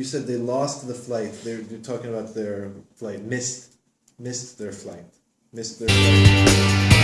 you said they lost the flight. They're, you're talking about their flight, missed, missed their flight, missed their flight.